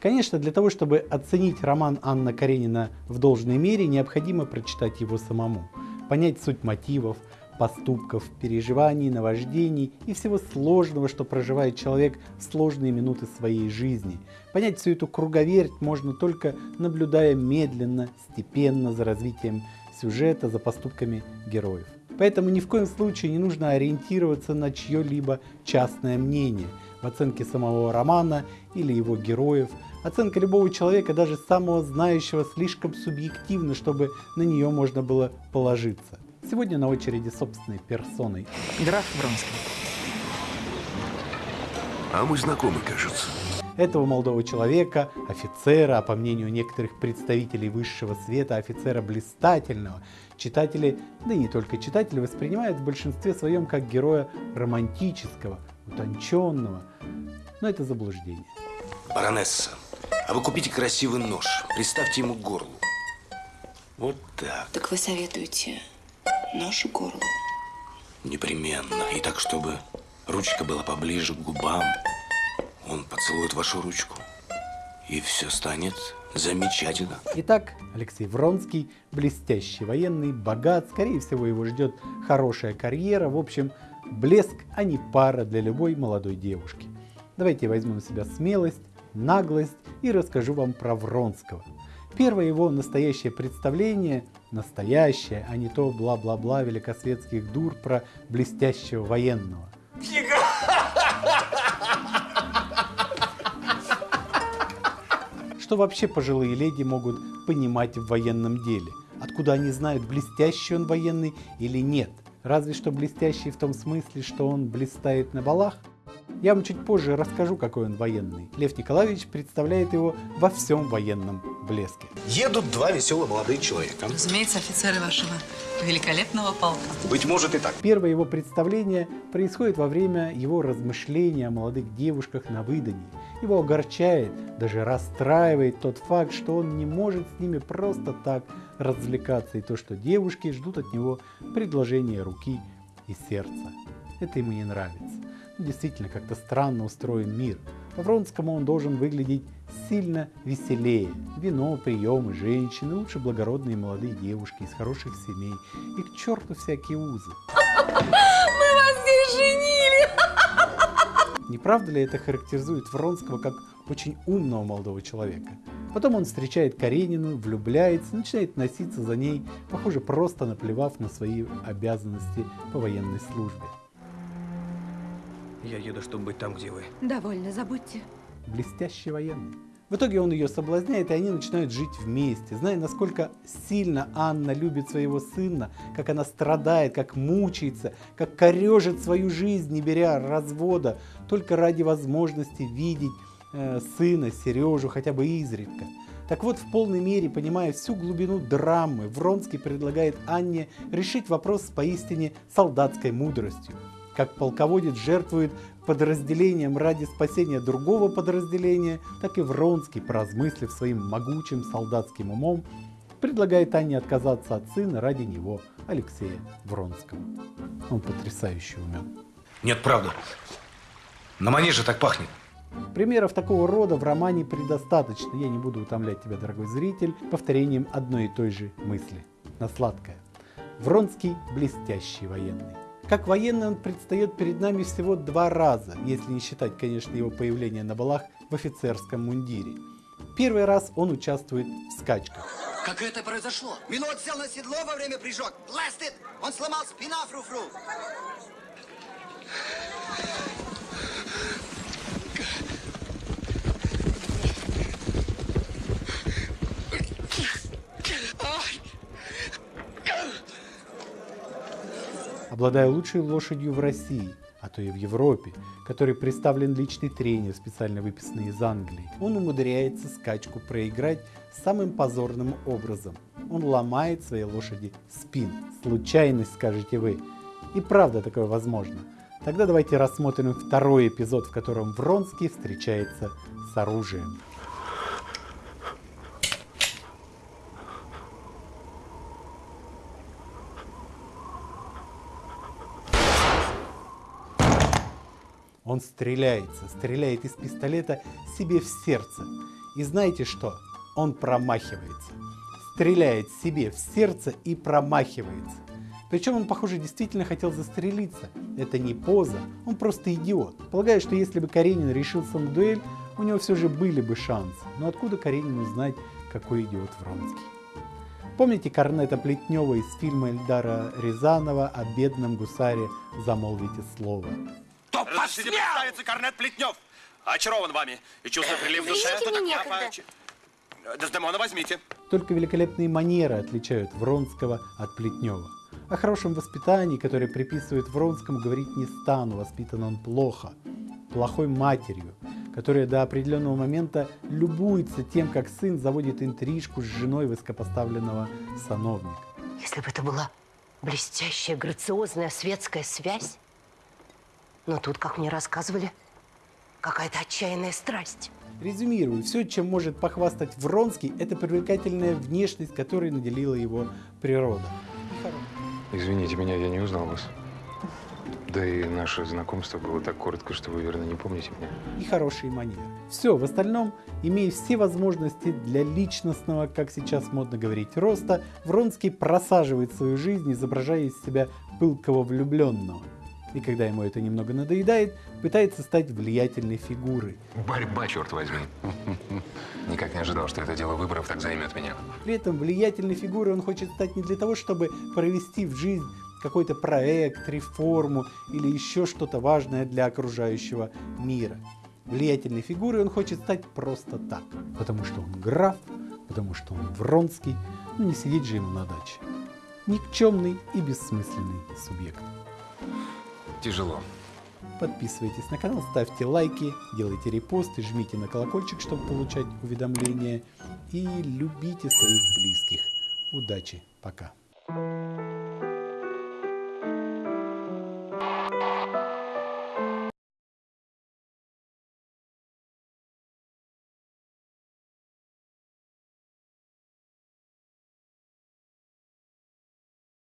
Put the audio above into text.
Конечно, для того, чтобы оценить роман Анна Каренина в должной мере, необходимо прочитать его самому, понять суть мотивов, поступков, переживаний, наваждений и всего сложного, что проживает человек в сложные минуты своей жизни. Понять всю эту круговерть можно только наблюдая медленно, степенно за развитием сюжета, за поступками героев. Поэтому ни в коем случае не нужно ориентироваться на чье-либо частное мнение в оценке самого романа или его героев. Оценка любого человека, даже самого знающего, слишком субъективна, чтобы на нее можно было положиться. Сегодня на очереди собственной персоной. Граф Вронский. А мы знакомы, кажется. Этого молодого человека, офицера, а по мнению некоторых представителей высшего света, офицера блистательного, читатели, да и не только читатели, воспринимают в большинстве своем как героя романтического, утонченного. Но это заблуждение. Баронесса, а вы купите красивый нож, приставьте ему к горлу. Вот так. Так вы советуете нож к горлу? Непременно. И так, чтобы ручка была поближе к губам. Он поцелует вашу ручку. И все станет замечательно. Итак, Алексей Вронский, блестящий военный, богат, скорее всего его ждет хорошая карьера, в общем, блеск, а не пара для любой молодой девушки. Давайте я возьму на себя смелость, наглость и расскажу вам про Вронского. Первое его настоящее представление, настоящее, а не то бла-бла-бла великосветских дур про блестящего военного. Что вообще пожилые леди могут понимать в военном деле? Откуда они знают, блестящий он военный или нет? Разве что блестящий в том смысле, что он блистает на балах? Я вам чуть позже расскажу, какой он военный. Лев Николаевич представляет его во всем военном блеске. Едут два веселых молодые человека. Разумеется, офицеры вашего великолепного полка. Быть может и так. Первое его представление происходит во время его размышления о молодых девушках на выдании. Его огорчает, даже расстраивает тот факт, что он не может с ними просто так развлекаться, и то, что девушки ждут от него предложения руки и сердца. Это ему не нравится. Действительно, как-то странно устроен мир. По Вронскому он должен выглядеть сильно веселее. Вино, приемы, женщины, лучше благородные молодые девушки из хороших семей. И к черту всякие узы. Мы вас здесь женили! Не правда ли это характеризует Вронского как очень умного молодого человека? Потом он встречает Каренину, влюбляется, начинает носиться за ней, похоже, просто наплевав на свои обязанности по военной службе. Я еду, чтобы быть там, где вы. Довольно, забудьте. блестящий военный. В итоге он ее соблазняет, и они начинают жить вместе. Зная, насколько сильно Анна любит своего сына, как она страдает, как мучается, как корежит свою жизнь, не беря развода, только ради возможности видеть э, сына, Сережу, хотя бы изредка. Так вот, в полной мере, понимая всю глубину драмы, Вронский предлагает Анне решить вопрос с поистине солдатской мудростью. Как полководец жертвует подразделением ради спасения другого подразделения, так и Вронский, поразмыслив своим могучим солдатским умом, предлагает Анне отказаться от сына ради него, Алексея Вронского. Он потрясающе умен. Нет, правда. На манеже так пахнет. Примеров такого рода в романе предостаточно. Я не буду утомлять тебя, дорогой зритель, повторением одной и той же мысли. На сладкое. Вронский – блестящий военный. Как военный он предстает перед нами всего два раза, если не считать, конечно, его появление на балах в офицерском мундире. Первый раз он участвует в скачках. Как это произошло? Минот сел на седло во время прыжок. Бластит! Он сломал спина Обладая лучшей лошадью в России, а то и в Европе, который представлен личный тренер, специально выписанный из Англии, он умудряется скачку проиграть самым позорным образом. Он ломает своей лошади спин. Случайность, скажете вы. И правда такое возможно. Тогда давайте рассмотрим второй эпизод, в котором Вронский встречается с оружием. Он стреляется, стреляет из пистолета себе в сердце. И знаете что? Он промахивается. Стреляет себе в сердце и промахивается. Причем он, похоже, действительно хотел застрелиться. Это не поза, он просто идиот. Полагаю, что если бы Каренин решился на дуэль, у него все же были бы шансы. Но откуда Каренину знать, какой идиот Вронский? Помните Корнета Плетнева из фильма Эльдара Рязанова о бедном гусаре «Замолвите слово»? Кто Разрешите представиться, Корнет Плетнев. Очарован вами и чувствую прилив так мне некогда. Дездемона возьмите. Только великолепные манеры отличают Вронского от Плетнева. О хорошем воспитании, которое приписывает Вронскому, говорить не стану, воспитан он плохо. Плохой матерью, которая до определенного момента любуется тем, как сын заводит интрижку с женой высокопоставленного сановника. Если бы это была блестящая, грациозная светская связь. Но тут, как мне рассказывали, какая-то отчаянная страсть. Резюмирую, все, чем может похвастать Вронский, это привлекательная внешность, которой наделила его природа. Извините меня, я не узнал вас. Да и наше знакомство было так коротко, что вы, верно, не помните меня. и хорошие манеры. Все, в остальном, имея все возможности для личностного, как сейчас модно говорить, роста, Вронский просаживает свою жизнь, изображая из себя пылкого влюбленного. И когда ему это немного надоедает, пытается стать влиятельной фигурой. Борьба, черт возьми. Никак не ожидал, что это дело выборов так займет меня. При этом влиятельной фигурой он хочет стать не для того, чтобы провести в жизнь какой-то проект, реформу или еще что-то важное для окружающего мира. Влиятельной фигурой он хочет стать просто так, потому что он граф, потому что он Вронский, ну не сидеть же ему на даче. Никчемный и бессмысленный субъект. Тяжело. Подписывайтесь на канал, ставьте лайки, делайте репосты, жмите на колокольчик, чтобы получать уведомления и любите своих близких. Удачи, пока.